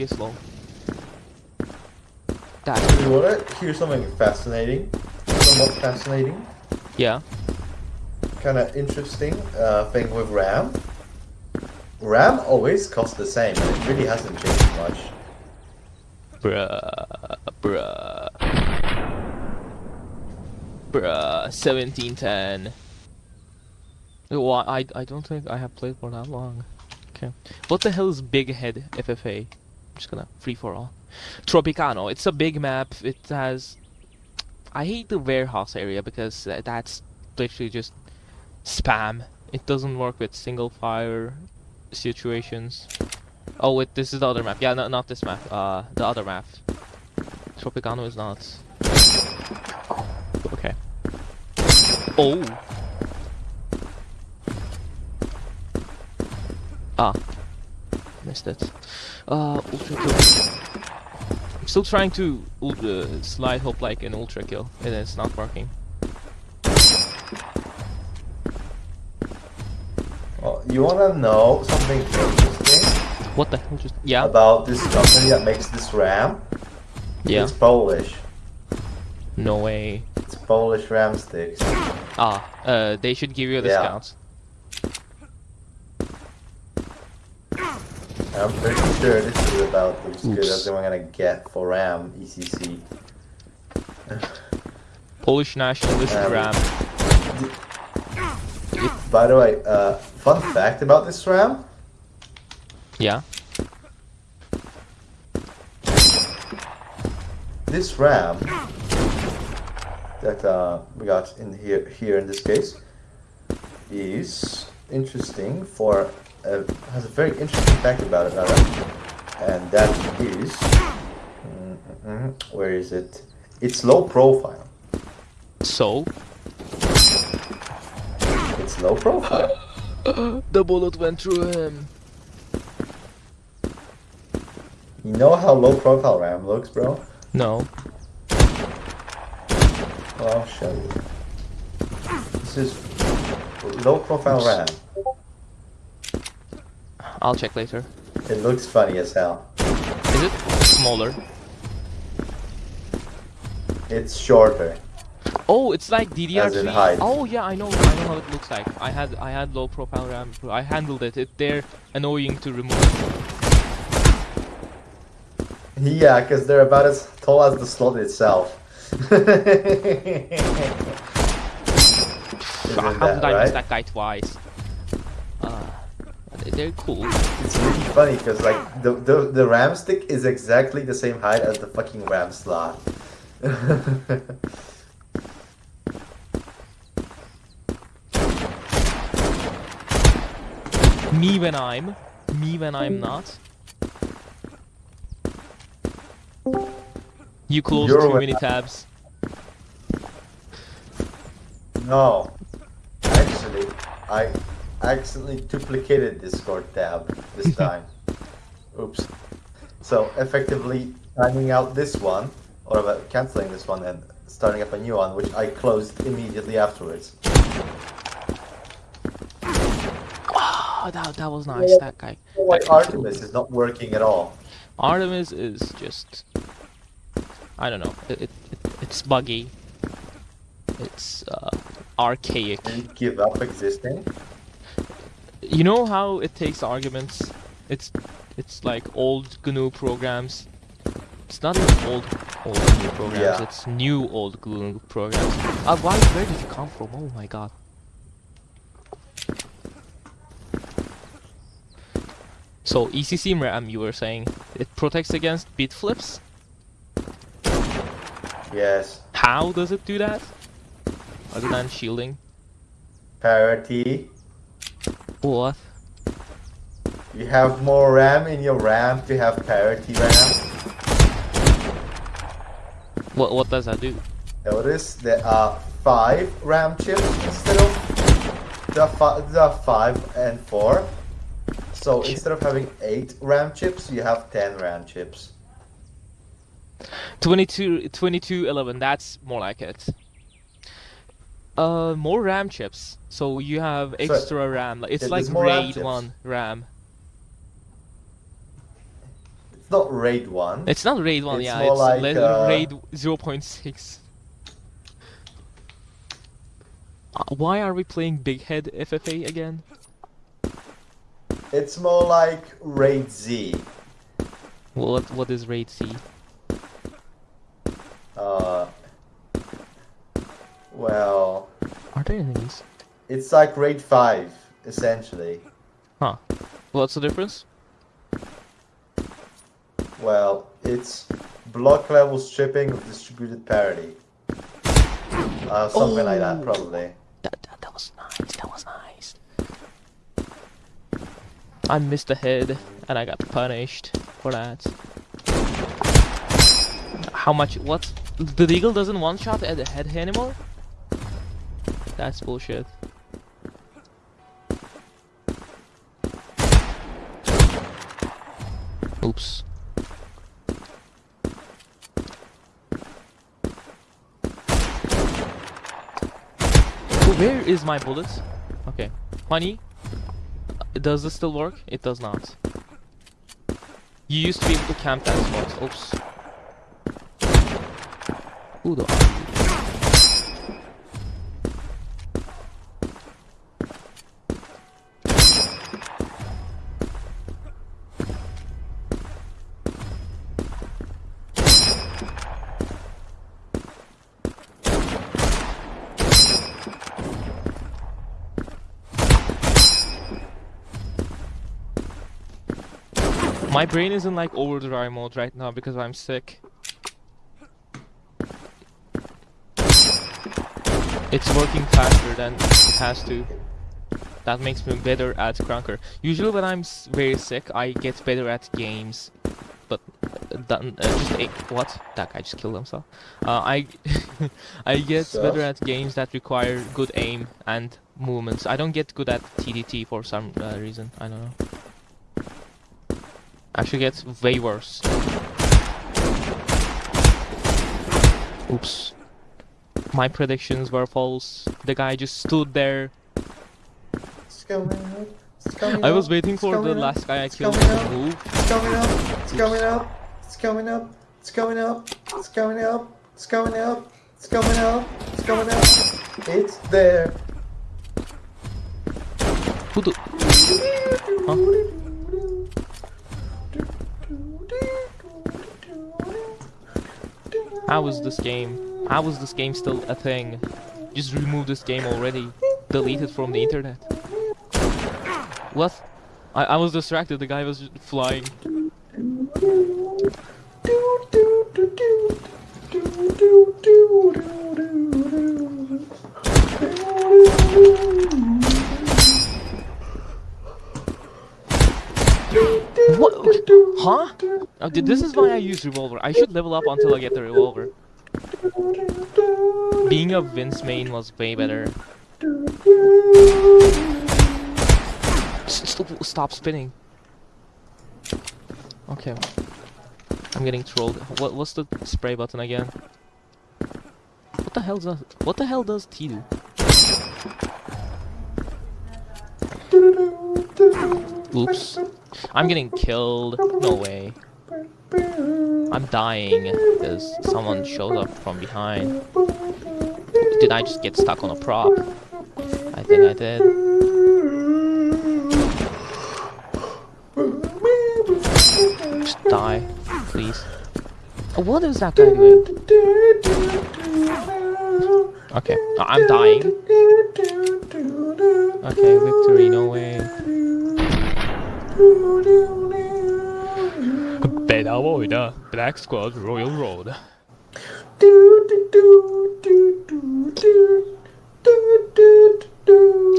FPS low. That You wanna hear something fascinating? Somewhat fascinating? yeah. Kinda interesting uh, thing with RAM. RAM always costs the same, and it really hasn't changed much. Bruh, bruh, bruh. 1710. Well, I I don't think I have played for that long. Okay. What the hell is Big Head FFA? Just gonna free for all. Tropicano. It's a big map. It has. I hate the warehouse area because that's literally just spam. It doesn't work with single fire situations. Oh wait, this is the other map. Yeah, no, not this map. Uh, the other map. Tropicano is not. Okay. Oh. Ah. Missed it. Uh, ultra kill. I'm still trying to uh, slide hop like an ultra kill, and it's not working. Well, you wanna know something interesting What the hell just? Yeah. about this company that makes this RAM? Yeah. It's Polish. No way. It's Polish RAM sticks. Ah. Uh, they should give you a Yeah. discount. I'm pretty sure this is about as good Oops. as I'm gonna get for RAM ECC. Polish nationalist Um, RAM. By the way, uh, fun fact about this RAM: Yeah. this RAM that uh, we got in here here in this case is interesting for uh, has a very interesting fact about it, and that is mm, mm, where is it? It's low profile. So. It's low profile. the bullet went through him. You know how low profile RAM looks, bro? No. Well, I'll show you. This is low profile RAM. I'll check later. It looks funny as hell. Is it smaller? It's shorter. Oh, it's like DDR3. Oh yeah, I know. I know how it looks like. I had I had low profile RAM. I handled it. It they're annoying to remove. Yeah, because they're about as tall as the slot itself. How that did I miss that guy twice? They're cool. It's really funny because like the, the the RAM stick is exactly the same height as the fucking RAM slot. Me when I'm, me when I'm mm. not. You closed You're too many I- tabs. no, actually, I accidentally duplicated Discord tab this time. Oops. So effectively timing out this one, or canceling this one and starting up a new one, which I closed immediately afterwards. Oh, that, that was nice. That guy. Why that Artemis is not working at all. Artemis is just. I don't know. It, it, it it's buggy. It's uh, archaic. Did it give up existing? You know how it takes arguments? It's it's like old GNU programs. It's not even old old GNU programs. Yeah. It's new old GNU programs. Uh, why? Where did you come from? Oh my god. So ECC RAM, you were saying it protects against bit flips. Yes. How does it do that? Other than shielding. Parity. What? You have more RAM in your RAM to have parity RAM. What? What does that do? Notice there are five RAM chips instead of the, fi- the five and four. So instead of having eight RAM chips, you have ten RAM chips. 22, 22, 11, that's more like it. Uh, more RAM chips. So you have So, extra RAM. It's like RAID 1 RAM. It's not raid one. It's not raid one, It's yeah. It's like, uh, raid 0.6. Uh, why are we playing Big Head FFA again? It's more like raid Z. What what is raid Z? Uh, well, Are there enemies? it's like raid five essentially. Huh. What's the difference? Well, it's block level stripping with distributed parity. Uh, something like that, Oh. probably. That, that that was nice. That was nice. I missed a head and I got punished for that. How much? What? The eagle doesn't one shot at the head anymore? That's bullshit. Oops. Oh, Where is my bullet? Okay. Honey, does this still work? It does not. You used to be able to camp that spot. Oops. Who the My brain is in like overdrive mode right now because I'm sick. It's working faster than it has to. That makes me better at Krunker. Usually when I'm very sick, I get better at games. But uh, done, uh, just a what? That guy just killed himself. Uh, I I get Stuff. better at games that require good aim and movements. I don't get good at TDT for some uh, reason. I don't know. Actually gets way worse. Oops. My predictions were false. The guy just stood there. It's coming up. It's coming I was waiting for the up, last guy I it's killed to move. It's coming up. It's coming up. It's coming up. It's coming up. It's coming up. It's coming up. It's coming up. It's coming up. It's there. Who the? How is this game? How is this game still a thing? Just remove this game already. Delete it from the internet. What? I, I was distracted. The guy was flying. Oh, th- this is why I use revolver. I should level up until I get the revolver. Being a Vince main was way better. Stop spinning. Okay. I'm getting trolled. What, what's the spray button again? What the hell does what the hell does T do? Oops. I'm getting killed. No way. I'm dying because someone showed up from behind. Did I just get stuck on a prop? I think I did. Just die, please. Oh, What is that guy doing? Okay, I- I'm dying. Okay, victory, no way. Beta Voida, Black Squad, Royal Road.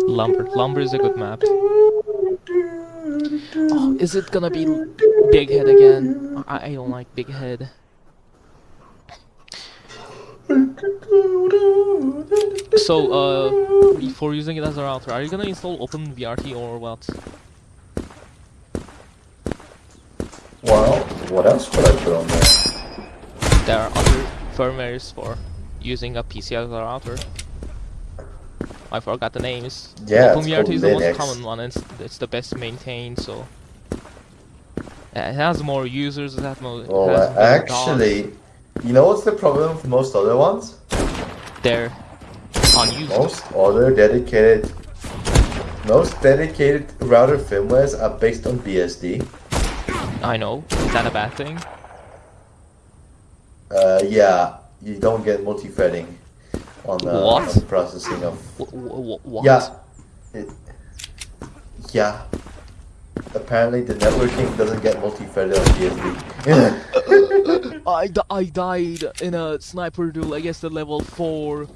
Lumber. Lumber is a good map. Oh, is it gonna be Big Head again? I, I don't like Big Head. So, uh, for using it as a router, are you gonna install OpenWrt or what? Well, what else could I put on there? There are other firmwares for using a PC as a router. I forgot the names. Yeah, it's OpenWrt is the most common one, it's, it's the best maintained, so... It has more users. It has more. Well, oh, has better dogs. actually, you know what's the problem with most other ones? they're unused. Most other dedicated, most dedicated router firmwares are based on BSD. I know. Is that a bad thing? Uh, yeah, you don't get multi-threading on, uh, What? on processing of. Wh- wh- wh- what? Yeah. It, yeah. Apparently, the networking doesn't get multi-threaded on BSD. I, di- I died in a sniper duel. I guess the level four.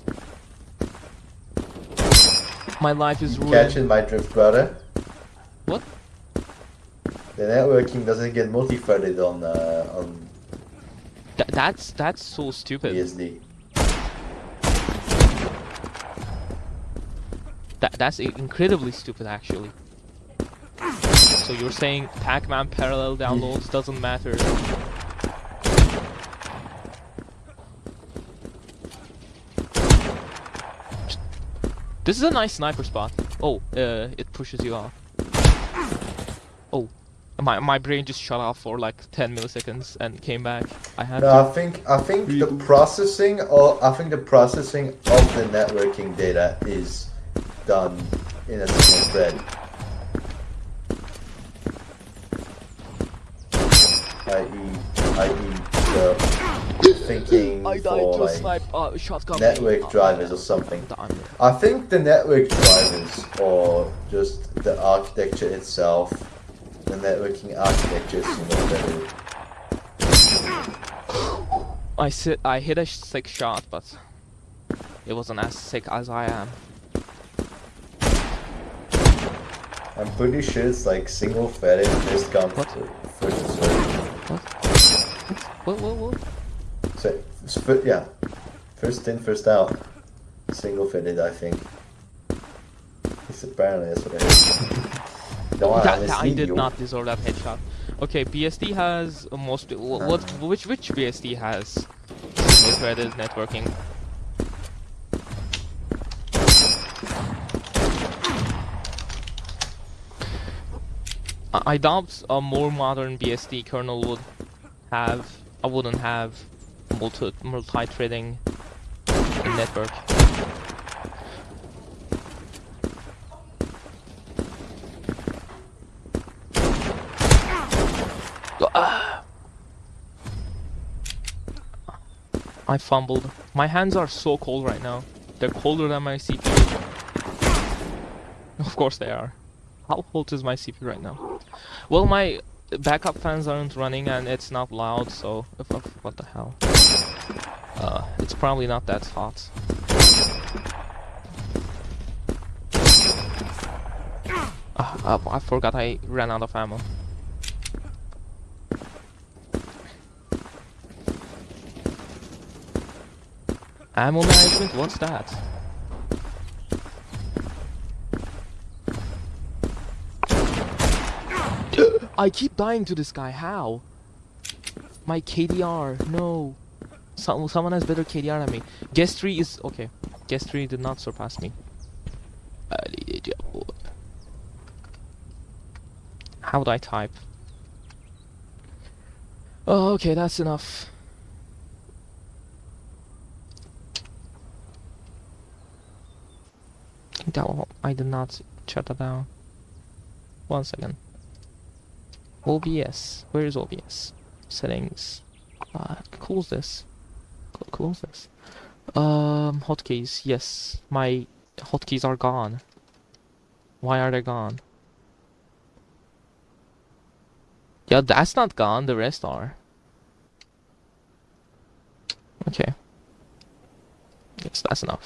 My life is ruined. Catching my drift, brother. What? The networking doesn't get multi-threaded on uh, on Th- that's that's so stupid. BSD. That that's incredibly stupid, actually. So you're saying Pac-Man parallel downloads doesn't matter? This is a nice sniper spot. Oh, uh, it pushes you off. My my brain just shut off for like 10 milliseconds and came back. I had No, to. I think I think the processing or I think the processing of the networking data is done in a single thread. I.e., i.e., the thinking I for to like snipe uh, shotgun. network Uh, drivers or something. I think the network drivers or just the architecture itself, the networking architecture is threaded. I sit. I hit a sick shot, but it wasn't as sick as I am. I'm pretty sure it's like single threaded first come What? first serve. What? What? What? What? So, it's yeah, first in, first out. Single threaded, I think. It's apparently that's what I heard. That, I did you. not deserve that headshot. Okay, BSD has most. wh- What? Which which BSD has single threaded networking? I doubt a more modern BSD kernel would have. I wouldn't have multi multi-threading in I fumbled. My hands are so cold right now. They're colder than my CPU. Of course they are. How cold is my CPU right now? Well, my backup fans aren't running and it's not loud, so what the hell? Uh, it's probably not that hot. Uh, I forgot I ran out of ammo. Ammo management? What's that? I keep dying to this guy. How? My KDR. No. Some, someone has better KDR than me. Guest 3 is... Okay. Guest 3 did not surpass me. How would I type? Oh, okay, that's enough. One- I did not shut that down. One second. OBS. Where is OBS? Settings. Uh, close this. Close this. Um, hotkeys. Yes, my hotkeys are gone. Why are they gone? Yeah, that's not gone. The rest are. Okay. Yes, that's enough.